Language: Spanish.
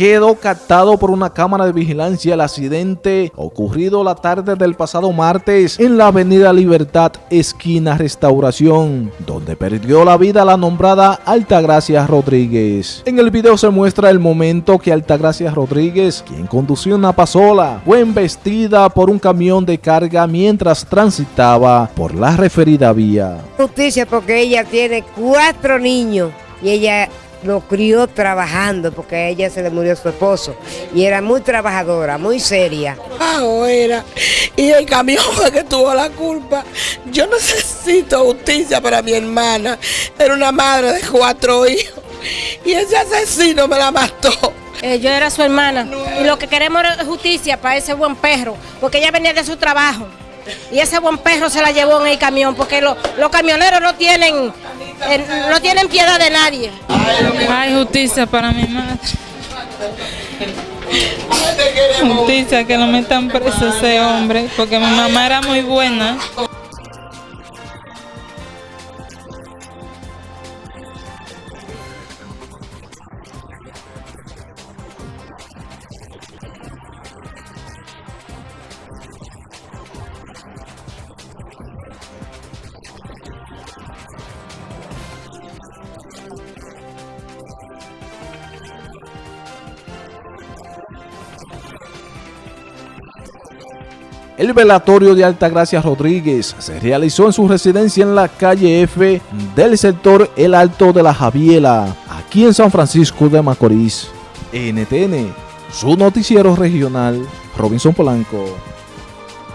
quedó captado por una cámara de vigilancia el accidente ocurrido la tarde del pasado martes en la avenida Libertad, esquina Restauración, donde perdió la vida la nombrada Altagracia Rodríguez. En el video se muestra el momento que Altagracia Rodríguez, quien conducía una pasola, fue embestida por un camión de carga mientras transitaba por la referida vía. Justicia porque ella tiene cuatro niños y ella lo crió trabajando porque a ella se le murió su esposo y era muy trabajadora, muy seria. Ahora, y el camión fue que tuvo la culpa. Yo necesito justicia para mi hermana. Era una madre de cuatro hijos y ese asesino me la mató. Eh, yo era su hermana y lo que queremos es justicia para ese buen perro, porque ella venía de su trabajo y ese buen perro se la llevó en el camión, porque los camioneros no tienen no tienen piedad de nadie. Hay justicia para mi madre. Justicia, que no metan preso ese hombre, porque mi mamá era muy buena. El velatorio de Altagracia Rodríguez se realizó en su residencia en la calle F del sector El Alto de la Javiela, aquí en San Francisco de Macorís. NTN, su noticiero regional, Robinson Polanco.